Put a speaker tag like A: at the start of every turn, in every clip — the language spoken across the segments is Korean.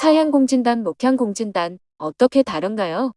A: 사양공진단, 목향공진단 어떻게 다른가요?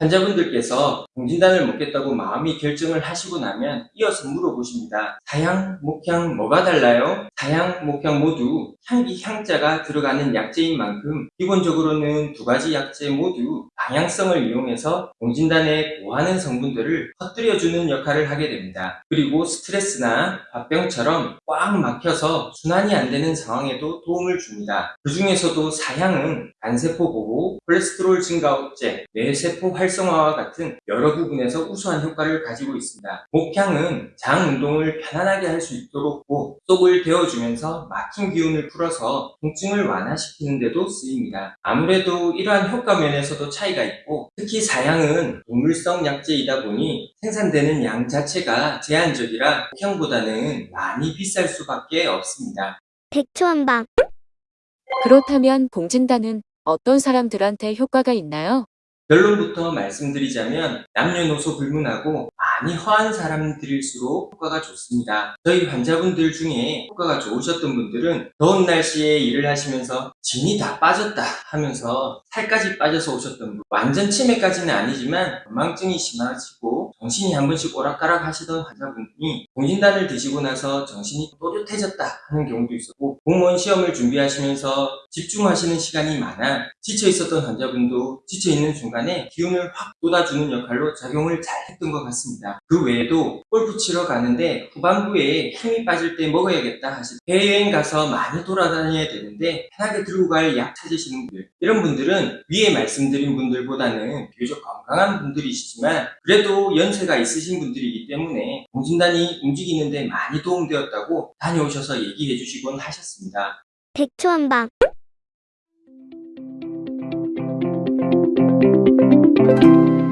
B: 환자분들께서 공진단을 먹겠다고 마음이 결정을 하시고 나면 이어서 물어보십니다. 사양, 목향 뭐가 달라요? 사양, 목향 모두 향기 향자가 들어가는 약재인 만큼 기본적으로는 두 가지 약재 모두 방향성을 이용해서 공진단에 고하는 성분들을 퍼뜨려주는 역할을 하게 됩니다. 그리고 스트레스나 화병처럼 꽉 막혀서 순환이 안 되는 상황에도 도움을 줍니다. 그 중에서도 사양은 간세포 보호, 콜레스테롤 증가 억제, 뇌세포 활성 화와 같은 여러 부분에서 우수한 효과를 가지고 있습니다. 목향은 장 운동을 편안하게 할 수 있도록 고 속을 데워주면서 막힌 기운을 풀어서 통증을 완화시키는 데도 쓰입니다. 아무래도 이러한 효과 면에서도 차이가 있고 특히 사양은 동물성 약재이다 보니 생산되는 양 자체가 제한적이라 목향보다는 많이 비쌀 수밖에 없습니다.
C: 백초한방
A: 그렇다면 공진단은 어떤 사람들한테 효과가 있나요?
B: 결론부터 말씀드리자면 남녀노소 불문하고 많이 허한 사람들일수록 효과가 좋습니다. 저희 환자분들 중에 효과가 좋으셨던 분들은 더운 날씨에 일을 하시면서 진이 다 빠졌다 하면서 살까지 빠져서 오셨던 분 완전 치매까지는 아니지만 건망증이 심하시고 정신이 한 번씩 오락가락 하시던 환자분이 공진단을 드시고 나서 정신이 또렷해졌다 하는 경우도 있었고 공무원 시험을 준비하시면서 집중하시는 시간이 많아 지쳐 있었던 환자분도 지쳐 있는 순간에 기운을 확 돋아주는 역할로 작용을 잘 했던 것 같습니다. 그 외에도 골프 치러 가는데 후반부에 힘이 빠질 때 먹어야겠다 하실 해외여행 가서 많이 돌아다녀야 되는데 편하게 들고 갈 약 찾으시는 분들 이런 분들은 위에 말씀드린 분들보다는 비교적 건강한 분들이시지만 그래도 연세가 있으신 분들이기 때문에 공진단이 움직이는데 많이 도움되었다고 다녀오셔서 얘기해 주시곤 하셨습니다.
C: 백초한방
A: 음.